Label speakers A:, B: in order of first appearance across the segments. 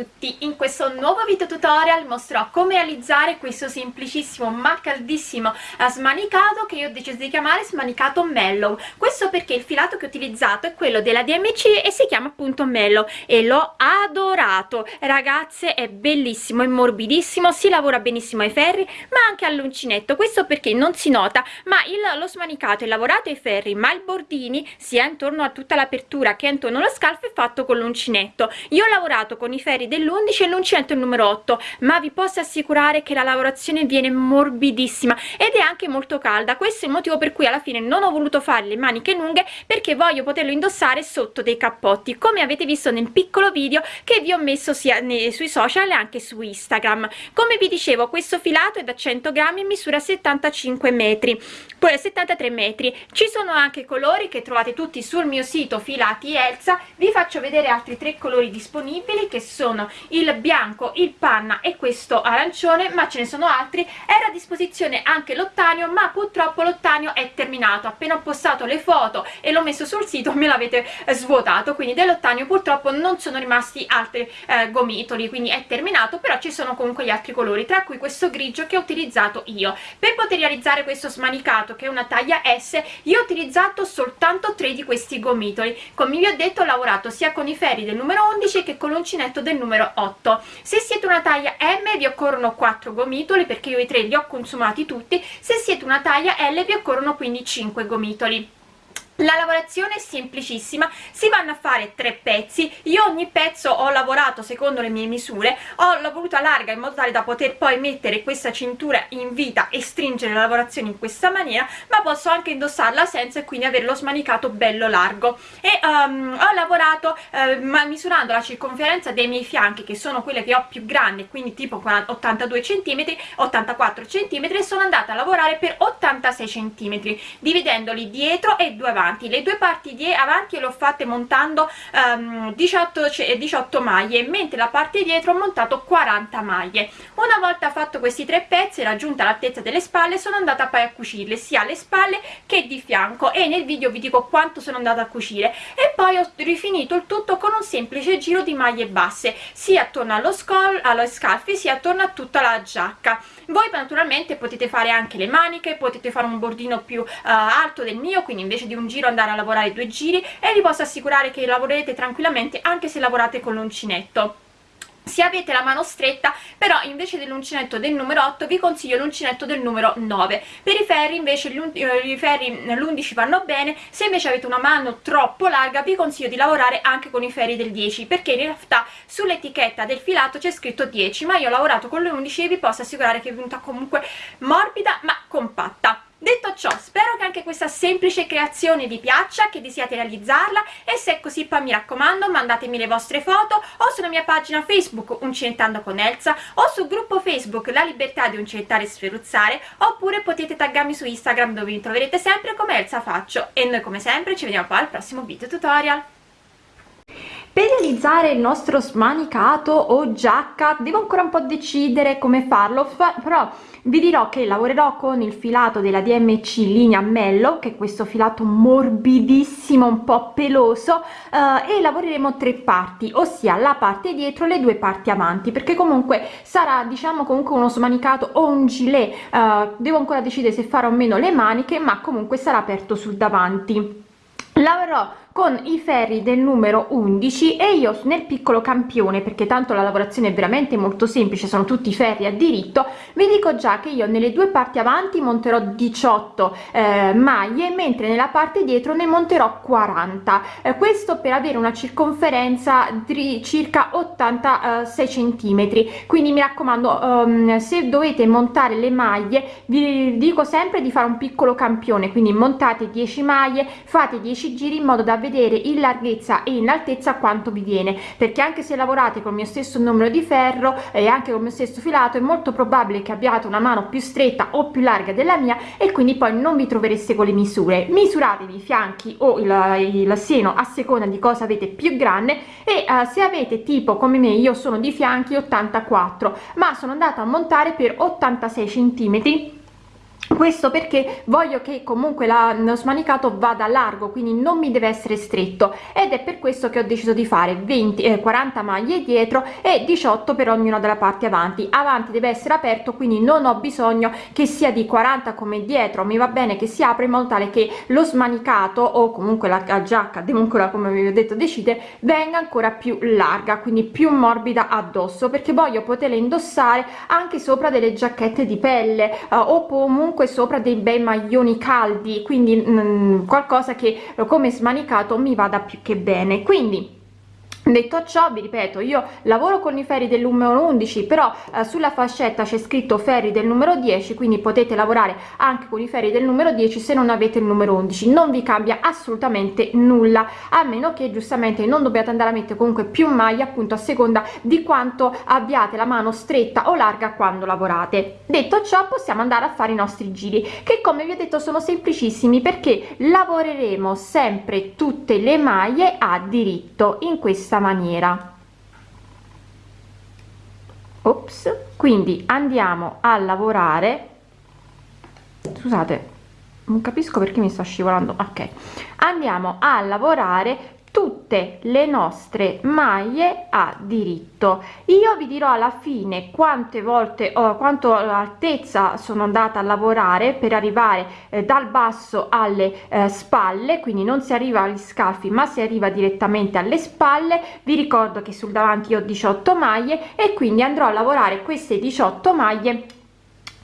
A: un nuovo video tutorial mostrerò come realizzare questo semplicissimo ma caldissimo eh, smanicato che io ho deciso di chiamare smanicato mellow. Questo perché il filato che ho utilizzato è quello della DMC e si chiama appunto mellow e l'ho adorato. Ragazze è bellissimo è morbidissimo si lavora benissimo ai ferri ma anche all'uncinetto. Questo perché non si nota ma il, lo smanicato è lavorato ai ferri ma il bordini sia intorno a tutta l'apertura che intorno allo scalfo è fatto con l'uncinetto. Io ho lavorato con i ferri dell'11 e l'uncinetto il numero 8 ma vi posso assicurare che la lavorazione viene morbidissima ed è anche molto calda. Questo è il motivo per cui alla fine non ho voluto fare le maniche lunghe perché voglio poterlo indossare sotto dei cappotti. Come avete visto nel piccolo video che vi ho messo sia sui social e anche su instagram. Come vi dicevo questo filato è da 100 grammi e misura 75 metri poi 73 metri. Ci sono anche colori che trovate tutti sul mio sito filati elsa. Vi faccio vedere altri tre colori disponibili che sono il bianco il panna e questo arancione ma ce ne sono altri. Era a disposizione anche l'ottanio ma purtroppo l'ottanio è terminato. Appena ho postato le foto e l'ho messo sul sito me l'avete svuotato. Quindi dell'ottanio purtroppo non sono rimasti altri eh, gomitoli quindi è terminato però ci sono comunque gli altri colori tra cui questo grigio che ho utilizzato io. Per poter realizzare questo smanicato che è una taglia S io ho utilizzato soltanto tre di questi gomitoli. Come vi ho detto ho lavorato sia con i ferri del numero 11 che con l'uncinetto del numero 8 se siete una taglia M vi occorrono 4 gomitoli perché io i tre li ho consumati tutti. Se siete una taglia L vi occorrono quindi 5 gomitoli la lavorazione è semplicissima si vanno a fare tre pezzi io ogni pezzo ho lavorato secondo le mie misure ho voluto larga in modo tale da poter poi mettere questa cintura in vita e stringere la lavorazione in questa maniera ma posso anche indossarla senza e quindi averlo smanicato bello largo. E um, ho lavorato uh, misurando la circonferenza dei miei fianchi che sono quelle che ho più grandi quindi tipo 82 cm 84 cm e sono andata a lavorare per 86 cm dividendoli dietro e due avanti. Le due parti di avanti le ho fatte montando um, 18, 18 maglie mentre la parte dietro ho montato 40 maglie. Una volta fatto questi tre pezzi raggiunta l'altezza delle spalle sono andata poi a cucirle sia alle spalle che di fianco. E nel video vi dico quanto sono andata a cucire. E poi ho rifinito il tutto con un semplice giro di maglie basse sia attorno allo, scol allo scalfi sia attorno a tutta la giacca. Voi naturalmente potete fare anche le maniche potete fare un bordino più uh, alto del mio quindi invece di un giro andare a lavorare due giri e vi posso assicurare che lavorerete tranquillamente anche se lavorate con l'uncinetto se avete la mano stretta però invece dell'uncinetto del numero 8 vi consiglio l'uncinetto del numero 9 per i ferri invece eh, i ferri l'11 vanno bene se invece avete una mano troppo larga vi consiglio di lavorare anche con i ferri del 10 perché in realtà sull'etichetta del filato c'è scritto 10 ma io ho lavorato con l'11 e vi posso assicurare che è venuta comunque morbida ma compatta Detto ciò, spero che anche questa semplice creazione vi piaccia, che desiate realizzarla e se è così poi mi raccomando mandatemi le vostre foto o sulla mia pagina Facebook Uncinettando con Elsa o sul gruppo Facebook La Libertà di Uncinettare e Sferuzzare oppure potete taggarmi su Instagram dove mi troverete sempre come Elsa Faccio. E noi come sempre ci vediamo poi al prossimo video tutorial per realizzare il nostro smanicato o giacca devo ancora un po' decidere come farlo però vi dirò che lavorerò con il filato della DMC linea Mello che è questo filato morbidissimo un po' peloso eh, e lavoreremo tre parti ossia la parte dietro le due parti avanti perché comunque sarà diciamo comunque uno smanicato o un gilet eh, devo ancora decidere se farò o meno le maniche ma comunque sarà aperto sul davanti lavorerò con i ferri del numero 11 e io nel piccolo campione perché tanto la lavorazione è veramente molto semplice sono tutti ferri a diritto vi dico già che io nelle due parti avanti monterò 18 eh, maglie mentre nella parte dietro ne monterò 40 eh, questo per avere una circonferenza di circa 86 centimetri. Quindi mi raccomando um, se dovete montare le maglie vi dico sempre di fare un piccolo campione quindi montate 10 maglie fate 10 giri in modo da vedere in larghezza e in altezza quanto vi viene perché anche se lavorate con il mio stesso numero di ferro e anche con il mio stesso filato è molto probabile che abbiate una mano più stretta o più larga della mia e quindi poi non vi trovereste con le misure. Misuratevi i fianchi o il, il seno a seconda di cosa avete più grande e uh, se avete tipo come me io sono di fianchi 84 ma sono andata a montare per 86 centimetri questo perché voglio che comunque la, lo smanicato vada largo quindi non mi deve essere stretto. Ed è per questo che ho deciso di fare 20 eh, 40 maglie dietro e 18 per ognuna della parte avanti. Avanti deve essere aperto quindi non ho bisogno che sia di 40 come dietro. Mi va bene che si apre in modo tale che lo smanicato o comunque la, la giacca comunque come vi ho detto decide venga ancora più larga quindi più morbida addosso perché voglio poterla indossare anche sopra delle giacchette di pelle eh, o comunque comunque sopra dei bei maglioni caldi quindi mh, mm, qualcosa che come smanicato mi vada più che bene. Quindi detto ciò vi ripeto io lavoro con i ferri del numero 11 però eh, sulla fascetta c'è scritto ferri del numero 10 quindi potete lavorare anche con i ferri del numero 10 se non avete il numero 11 non vi cambia assolutamente nulla a meno che giustamente non dobbiate andare a mettere comunque più maglie appunto a seconda di quanto abbiate la mano stretta o larga quando lavorate. Detto ciò possiamo andare a fare i nostri giri che come vi ho detto sono semplicissimi perché lavoreremo sempre tutte le maglie a diritto in questa maniera. Ops quindi andiamo a lavorare. Scusate non capisco perché mi sta scivolando. Ok. Andiamo a lavorare tutte le nostre maglie a diritto. Io vi dirò alla fine quante volte o quanto altezza sono andata a lavorare per arrivare eh, dal basso alle eh, spalle quindi non si arriva agli scalfi ma si arriva direttamente alle spalle. Vi ricordo che sul davanti ho 18 maglie e quindi andrò a lavorare queste 18 maglie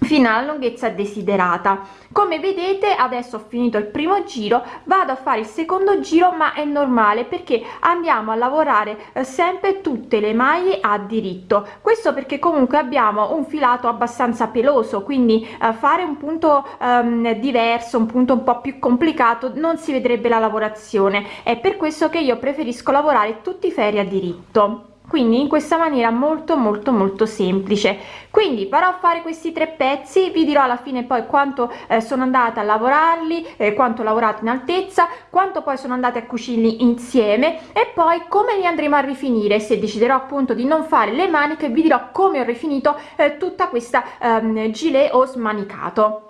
A: fino alla lunghezza desiderata. Come vedete adesso ho finito il primo giro vado a fare il secondo giro ma è normale perché andiamo a lavorare eh, sempre tutte le maglie a diritto. Questo perché comunque abbiamo un filato abbastanza peloso quindi eh, fare un punto ehm, diverso un punto un po più complicato non si vedrebbe la lavorazione. È per questo che io preferisco lavorare tutti i ferri a diritto quindi in questa maniera molto molto molto semplice. Quindi farò fare questi tre pezzi vi dirò alla fine poi quanto eh, sono andata a lavorarli eh, quanto ho lavorato in altezza quanto poi sono andate a cucirli insieme e poi come li andremo a rifinire se deciderò appunto di non fare le maniche vi dirò come ho rifinito eh, tutta questa ehm, gilet o smanicato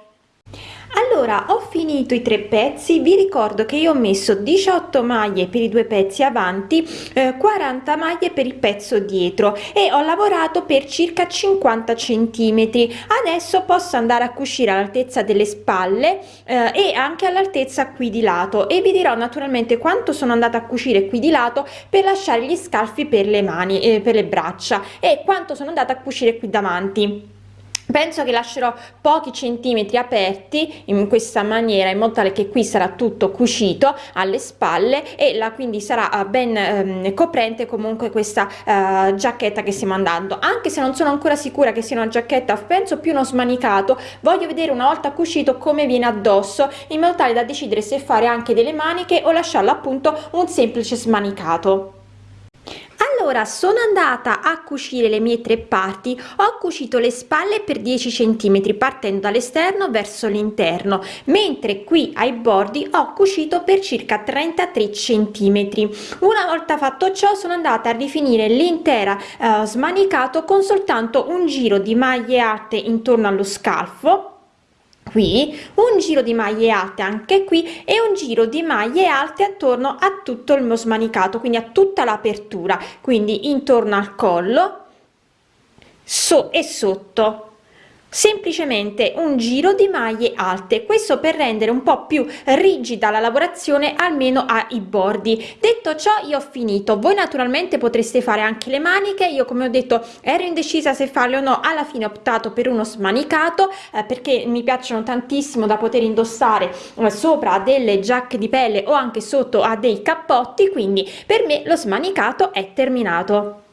A: allora ho finito i tre pezzi. Vi ricordo che io ho messo 18 maglie per i due pezzi avanti eh, 40 maglie per il pezzo dietro e ho lavorato per circa 50 centimetri. Adesso posso andare a cucire all'altezza delle spalle eh, e anche all'altezza qui di lato e vi dirò naturalmente quanto sono andata a cucire qui di lato per lasciare gli scalfi per le mani eh, per le braccia e quanto sono andata a cucire qui davanti penso che lascerò pochi centimetri aperti in questa maniera in modo tale che qui sarà tutto cucito alle spalle e la quindi sarà eh, ben ehm, coprente comunque questa eh, giacchetta che stiamo andando. Anche se non sono ancora sicura che sia una giacchetta penso più uno smanicato voglio vedere una volta cucito come viene addosso in modo tale da decidere se fare anche delle maniche o lasciarlo appunto un semplice smanicato allora sono andata a cucire le mie tre parti. Ho cucito le spalle per 10 centimetri partendo dall'esterno verso l'interno mentre qui ai bordi ho cucito per circa 33 centimetri. Una volta fatto ciò sono andata a rifinire l'intera eh, smanicato con soltanto un giro di maglie alte intorno allo scalfo qui un giro di maglie alte anche qui e un giro di maglie alte attorno a tutto il mio smanicato quindi a tutta l'apertura quindi intorno al collo so e sotto semplicemente un giro di maglie alte. Questo per rendere un po più rigida la lavorazione almeno ai bordi. Detto ciò io ho finito. Voi naturalmente potreste fare anche le maniche. Io come ho detto ero indecisa se farle o no. Alla fine ho optato per uno smanicato eh, perché mi piacciono tantissimo da poter indossare eh, sopra delle giacche di pelle o anche sotto a dei cappotti. Quindi per me lo smanicato è terminato